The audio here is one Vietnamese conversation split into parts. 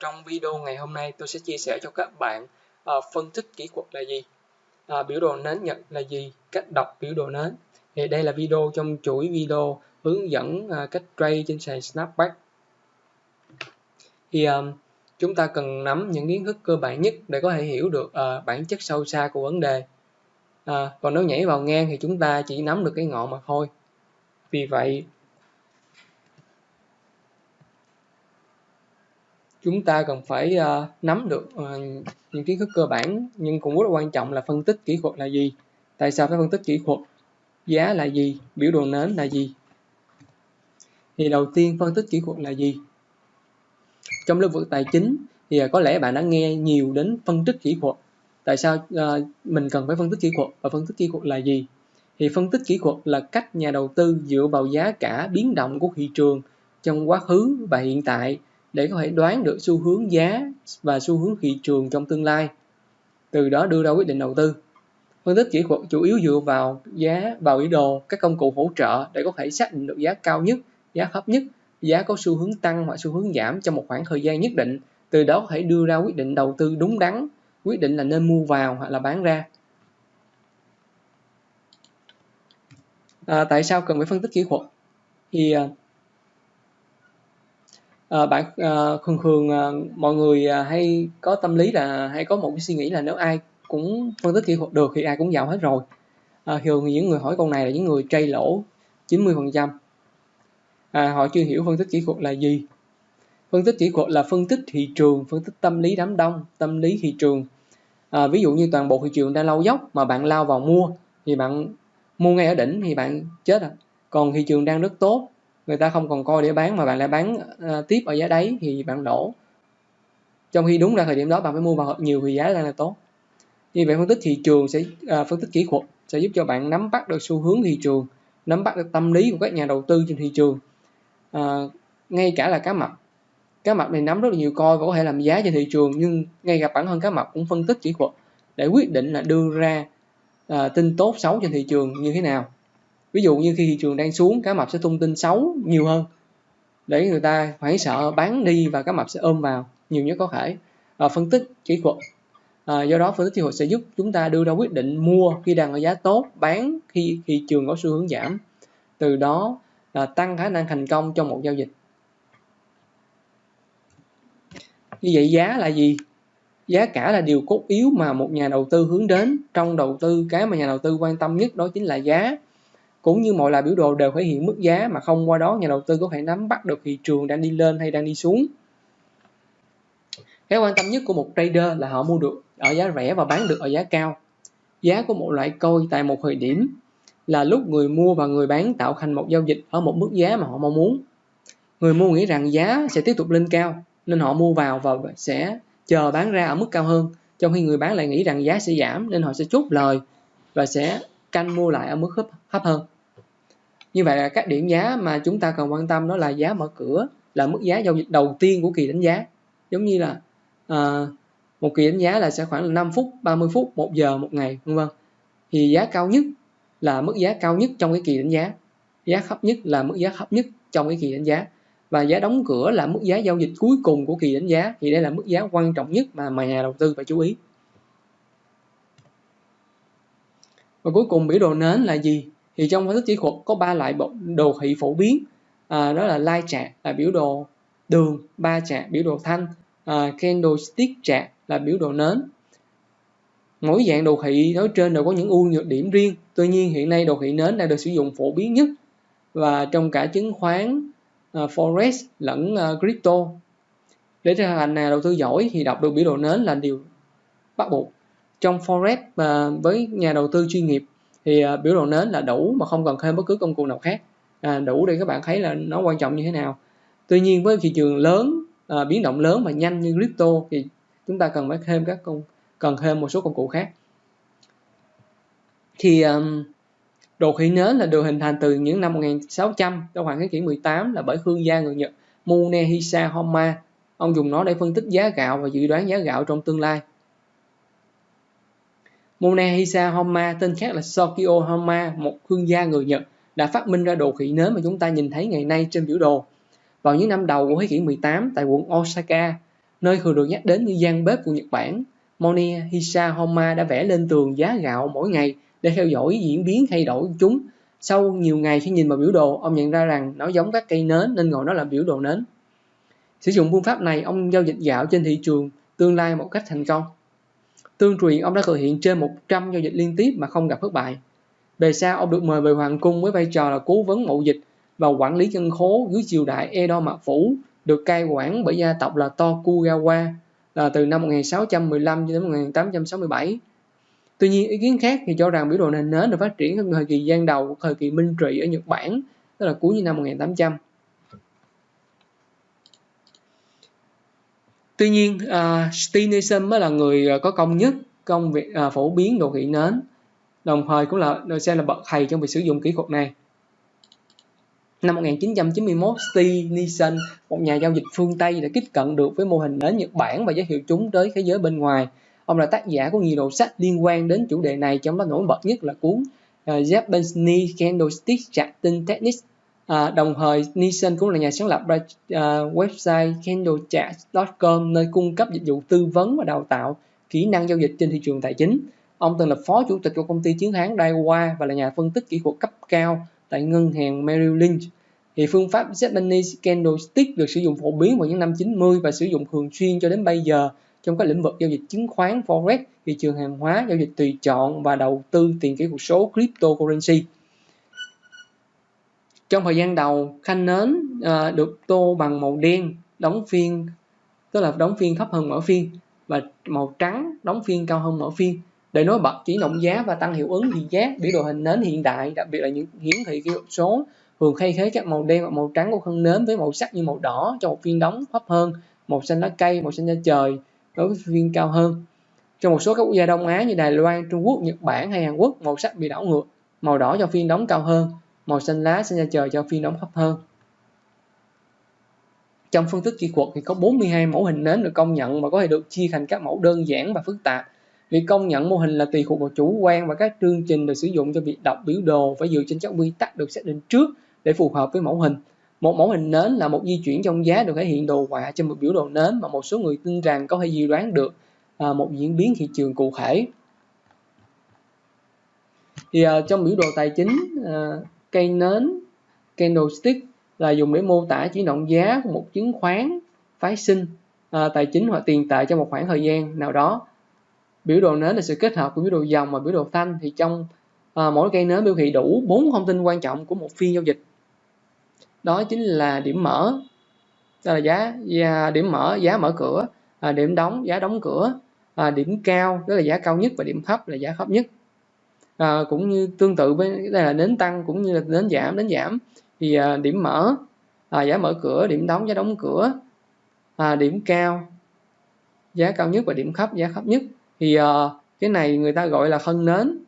Trong video ngày hôm nay tôi sẽ chia sẻ cho các bạn uh, phân tích kỹ thuật là gì, uh, biểu đồ nến Nhật là gì, cách đọc biểu đồ nến. Thì đây là video trong chuỗi video hướng dẫn uh, cách trade trên sàn Snapback. Thì um, chúng ta cần nắm những kiến thức cơ bản nhất để có thể hiểu được uh, bản chất sâu xa của vấn đề. Uh, còn nếu nhảy vào ngang thì chúng ta chỉ nắm được cái ngọn mà thôi. Vì vậy chúng ta cần phải uh, nắm được uh, những kiến thức cơ bản nhưng cũng rất là quan trọng là phân tích kỹ thuật là gì. Tại sao phải phân tích kỹ thuật? Giá là gì? Biểu đồ nến là gì? Thì đầu tiên phân tích kỹ thuật là gì? Trong lĩnh vực tài chính thì ờ, có lẽ bạn đã nghe nhiều đến phân tích kỹ thuật. Tại sao uh, mình cần phải phân tích kỹ thuật và phân tích kỹ thuật là gì? Thì phân tích kỹ thuật là cách nhà đầu tư dựa vào giá cả biến động của thị trường trong quá khứ và hiện tại để có thể đoán được xu hướng giá và xu hướng thị trường trong tương lai. Từ đó đưa ra quyết định đầu tư. Phân tích kỹ thuật chủ yếu dựa vào giá vào biểu đồ các công cụ hỗ trợ để có thể xác định được giá cao nhất giá thấp nhất giá có xu hướng tăng hoặc xu hướng giảm trong một khoảng thời gian nhất định. Từ đó có thể đưa ra quyết định đầu tư đúng đắn quyết định là nên mua vào hoặc là bán ra. À, tại sao cần phải phân tích kỹ thuật? Thì à, à, bạn à, thường thường à, mọi người à, hay có tâm lý là hay có một cái suy nghĩ là nếu ai cũng phân tích kỹ thuật được thì ai cũng giàu hết rồi. À, thường những người hỏi câu này là những người trade lỗ 90 phần trăm. À, họ chưa hiểu phân tích kỹ thuật là gì. Phân tích kỹ thuật là phân tích thị trường phân tích tâm lý đám đông tâm lý thị trường. À, ví dụ như toàn bộ thị trường đang lau dốc mà bạn lao vào mua thì bạn mua ngay ở đỉnh thì bạn chết à. Còn thị trường đang rất tốt người ta không còn coi để bán mà bạn lại bán uh, tiếp ở giá đáy thì bạn đổ. Trong khi đúng ra thời điểm đó bạn phải mua vào nhiều thì giá đang là tốt. Như vậy phân tích thị trường sẽ uh, phân tích kỹ thuật sẽ giúp cho bạn nắm bắt được xu hướng thị trường nắm bắt được tâm lý của các nhà đầu tư trên thị trường. Uh, ngay cả là cá mập. Cá mập này nắm rất là nhiều coi và có thể làm giá trên thị trường nhưng ngay gặp bản thân cá mập cũng phân tích kỹ thuật để quyết định là đưa ra uh, tin tốt xấu trên thị trường như thế nào ví dụ như khi thị trường đang xuống cá mập sẽ tung tin xấu nhiều hơn. Để người ta hoảng sợ bán đi và cá mập sẽ ôm vào nhiều nhất có thể. À, phân tích kỹ thuật. À, do đó phân tích kỹ thuật sẽ giúp chúng ta đưa ra quyết định mua khi đang ở giá tốt bán khi thị trường có xu hướng giảm. Từ đó là tăng khả năng thành công trong một giao dịch. Như vậy giá là gì? Giá cả là điều cốt yếu mà một nhà đầu tư hướng đến. Trong đầu tư cái mà nhà đầu tư quan tâm nhất đó chính là giá cũng như mọi loại biểu đồ đều thể hiện mức giá mà không qua đó nhà đầu tư có thể nắm bắt được thị trường đang đi lên hay đang đi xuống. Cái quan tâm nhất của một trader là họ mua được ở giá rẻ và bán được ở giá cao. Giá của một loại coin tại một thời điểm là lúc người mua và người bán tạo thành một giao dịch ở một mức giá mà họ mong muốn. Người mua nghĩ rằng giá sẽ tiếp tục lên cao, nên họ mua vào và sẽ chờ bán ra ở mức cao hơn. Trong khi người bán lại nghĩ rằng giá sẽ giảm, nên họ sẽ chốt lời và sẽ canh mua lại ở mức hấp, thấp hơn. Như vậy là các điểm giá mà chúng ta cần quan tâm đó là giá mở cửa là mức giá giao dịch đầu tiên của kỳ đánh giá. Giống như là uh, một kỳ đánh giá là sẽ khoảng là 5 phút 30 phút 1 giờ một ngày vân vân. Thì giá cao nhất là mức giá cao nhất trong cái kỳ đánh giá. Giá thấp nhất là mức giá thấp nhất trong cái kỳ đánh giá. Và giá đóng cửa là mức giá giao dịch cuối cùng của kỳ đánh giá. Thì đây là mức giá quan trọng nhất mà mà nhà đầu tư phải chú ý. Và cuối cùng biểu đồ nến là gì? Thì trong phân tích kỹ thuật có ba loại đồ thị phổ biến. À, đó là line chart là biểu đồ đường ba chart biểu đồ thanh. À, candlestick chart là biểu đồ nến. Mỗi dạng đồ thị nói trên đều có những ưu nhược điểm riêng. Tuy nhiên hiện nay đồ thị nến đang được sử dụng phổ biến nhất. Và trong cả chứng khoán à, forex lẫn à, crypto. Để trở thành nhà đầu tư giỏi thì đọc được biểu đồ nến là điều bắt buộc trong forex và với nhà đầu tư chuyên nghiệp thì ờ, biểu đồ nến là đủ mà không cần thêm bất cứ công cụ nào khác. À, đủ để các bạn thấy là nó quan trọng như thế nào. Tuy nhiên với thị trường lớn à, biến động lớn và nhanh như crypto thì chúng ta cần phải thêm các công cần thêm một số công cụ khác. Thì um, đồ thị nến là được hình thành từ những năm 1600 trong khoảng thế kỷ 18 là bởi thương gia người Nhật Munehisa Honma ông dùng nó để phân tích giá gạo và dự đoán giá gạo trong tương lai. Monehisa Honma, tên khác là Sokio Honma, một thương gia người Nhật, đã phát minh ra đồ khỉ nến mà chúng ta nhìn thấy ngày nay trên biểu đồ. Vào những năm đầu của thế kỷ 18 tại quận Osaka, nơi thường được nhắc đến như gian bếp của Nhật Bản. Monehisa Hisa đã vẽ lên tường giá gạo mỗi ngày để theo dõi diễn biến thay đổi của chúng. Sau nhiều ngày khi nhìn vào biểu đồ, ông nhận ra rằng nó giống các cây nến nên gọi nó là biểu đồ nến. Sử dụng phương pháp này, ông giao dịch gạo trên thị trường tương lai một cách thành công. Tương truyền ông đã thực hiện trên 100 giao dịch liên tiếp mà không gặp thất bại. Về sau, ông được mời về hoàng cung với vai trò là cố vấn mậu dịch và quản lý dân khố dưới triều đại Edo Mạc Phủ, được cai quản bởi gia tộc là Tokugawa là từ năm 1615 đến 1867. Tuy nhiên, ý kiến khác thì cho rằng biểu đồ nền nến được phát triển trong thời kỳ gian đầu của thời kỳ Minh Trị ở Nhật Bản, tức là cuối năm 1800. Tuy nhiên, à, uh, Stevenson mới là người à, có công nhất công việc uh, phổ biến đồ thị nến, đồng thời cũng là được xem là bậc thầy trong việc sử dụng kỹ thuật này. Năm 1991, Steve Nielsen, một nhà giao dịch phương Tây đã tiếp cận được với mô hình nến Nhật Bản và giới thiệu chúng tới thế giới bên ngoài. Ông là tác giả của nhiều đầu sách liên quan đến chủ đề này, trong đó nổi bật nhất là cuốn uh, Japanese Candlestick Charting Techniques À, đồng thời, Nielsen cũng là nhà sáng lập ra uh, website candlechat.com nơi cung cấp dịch vụ tư vấn và đào tạo kỹ năng giao dịch trên thị trường tài chính. Ông từng là phó chủ tịch của công ty chiến thắng Daiwa và là nhà phân tích kỹ thuật cấp cao tại ngân hàng Merrill Lynch. Thì phương pháp Japanese Candlestick được sử dụng phổ biến vào những năm 90 và sử dụng thường xuyên cho đến bây giờ trong các lĩnh vực giao dịch chứng khoán, forex, thị trường hàng hóa, giao dịch tùy chọn và đầu tư tiền kỹ thuật số cryptocurrency. Trong thời gian đầu, khanh nến à, được tô bằng màu đen, đóng phiên tức là đóng phiên thấp hơn mở phiên và màu trắng đóng phiên cao hơn mở phiên. Để nối bật chỉ động giá và tăng hiệu ứng thị giác biểu đồ hình nến hiện đại đặc biệt là những hiển thị kỹ thuật số thường thay thế các màu đen và màu trắng của thân nến với màu sắc như màu đỏ cho một phiên đóng thấp hơn màu xanh lá cây màu xanh da trời đối với phiên cao hơn. Trong một số các quốc gia đông á như đài loan trung quốc nhật bản hay hàn quốc màu sắc bị đảo ngược màu đỏ cho phiên đóng cao hơn màu xanh lá sẽ ra trời cho phiên đóng thấp hơn trong phân tích kỹ thuật thì có 42 mẫu hình nến được công nhận và có thể được chia thành các mẫu đơn giản và phức tạp. Việc công nhận mô hình là tùy thuộc vào chủ quan và các chương trình được sử dụng cho việc đọc biểu đồ phải dựa trên các quy tắc được xác định trước để phù hợp với mẫu hình. Một mẫu hình nến là một di chuyển trong giá được thể hiện đồ họa trên một biểu đồ nến mà một số người tin rằng có thể dự đoán được à, một diễn biến thị trường cụ thể. Thì à, trong biểu đồ tài chính à, cây nến candlestick là dùng để mô tả chuyển động giá của một chứng khoán phái sinh à, tài chính hoặc tiền tệ trong một khoảng thời gian nào đó. Biểu đồ nến là sự kết hợp của biểu đồ dòng và biểu đồ thanh thì trong à, mỗi cây nến biểu thị đủ bốn thông tin quan trọng của một phiên giao dịch. Đó chính là điểm mở đó là giá, và điểm mở giá mở cửa à, điểm đóng giá đóng cửa à, điểm cao đó là giá cao nhất và điểm thấp là giá thấp nhất à, cũng như tương tự với đây là nến tăng cũng như là nến giảm. Đến giảm thì à, điểm mở à, giá mở cửa điểm đóng giá đóng cửa à, điểm cao giá cao nhất và điểm thấp giá thấp nhất. Thì à, cái này người ta gọi là thân nến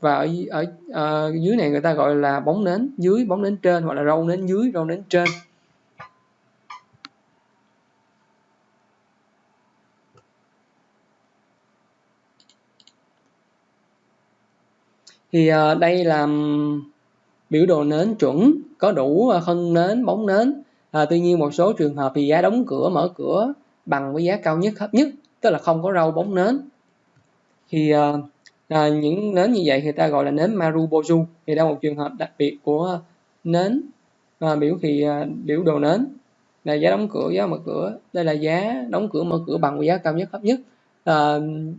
và ở, ở, ở dưới này người ta gọi là bóng nến dưới bóng nến trên hoặc là râu nến dưới râu nến trên. Thì uh, đây là biểu đồ nến chuẩn có đủ ờ, thân nến bóng nến. À, tuy nhiên một số trường hợp thì giá đóng cửa mở cửa bằng với giá cao nhất thấp nhất tức là không có râu bóng nến. Thì à, à, những nến như vậy thì ta gọi là nến Marubozu thì đây là một trường hợp đặc biệt của nến à, biểu thì à, biểu đồ nến. Là giá đóng cửa giá mở cửa. Đây là giá đóng cửa mở cửa bằng với giá cao nhất thấp nhất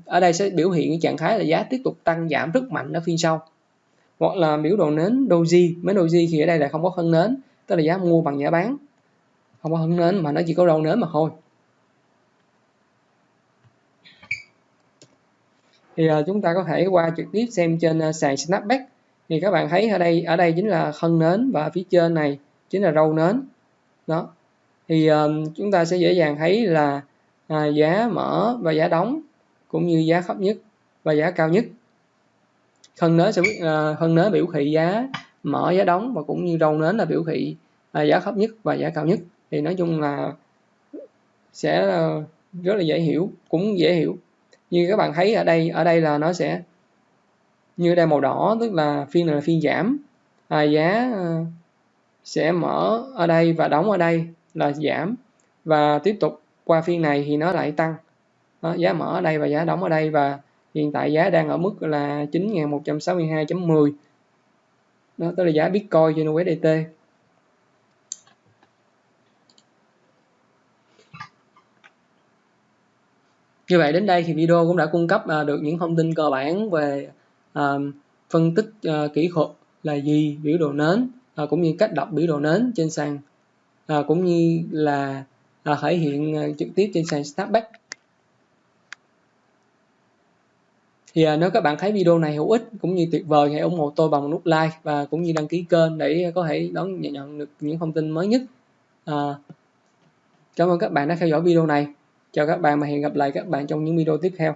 ở đây sẽ biểu hiện trạng thái là giá tiếp tục tăng giảm rất mạnh ở phiên sau. Hoặc là biểu đồ nến doji mấy doji thì ở đây là không có phân nến tức là giá mua bằng giá bán. Không có phân nến mà nó chỉ có đầu nến mà thôi. Thì uh, chúng ta có thể qua trực tiếp xem trên uh, sàn snapback. Thì các bạn thấy ở đây ở đây chính là thân nến và phía trên này chính là râu nến. Đó. Thì uh, chúng ta sẽ dễ dàng thấy là à, giá mở và giá đóng cũng như giá thấp nhất và giá cao nhất. Thân nến sẽ biết à, uh, thân nến biểu thị giá mở giá đóng và cũng như râu nến là biểu thị à, giá thấp nhất và giá cao nhất. Thì nói chung là sẽ à, rất là dễ hiểu cũng dễ hiểu. Như các bạn thấy ở đây ở đây là nó sẽ như đây màu đỏ tức là phiên này là phiên giảm. À, giá à, sẽ mở ở đây và đóng ở đây là giảm. Và tiếp tục qua phiên này thì nó lại tăng. Đó, giá mở ở đây và giá đóng ở đây và hiện tại giá đang ở mức là 9.162.10 đó tức là giá Bitcoin trên USDT như vậy đến đây thì video cũng đã cung cấp à, được những thông tin cơ bản về à, phân tích à, kỹ thuật là gì biểu đồ nến cũng như cách đọc biểu đồ nến trên sàn cũng như là à, thể hiện ờ, trực tiếp trên sàn Snapback thì à, nếu các bạn thấy video này hữu ích cũng như tuyệt vời hãy ủng hộ tôi bằng nút like và cũng như đăng ký kênh để có thể đón nhận được những thông tin mới nhất. À, cảm ơn các bạn đã theo dõi video này. Chào các bạn và hẹn gặp lại các bạn trong những video tiếp theo.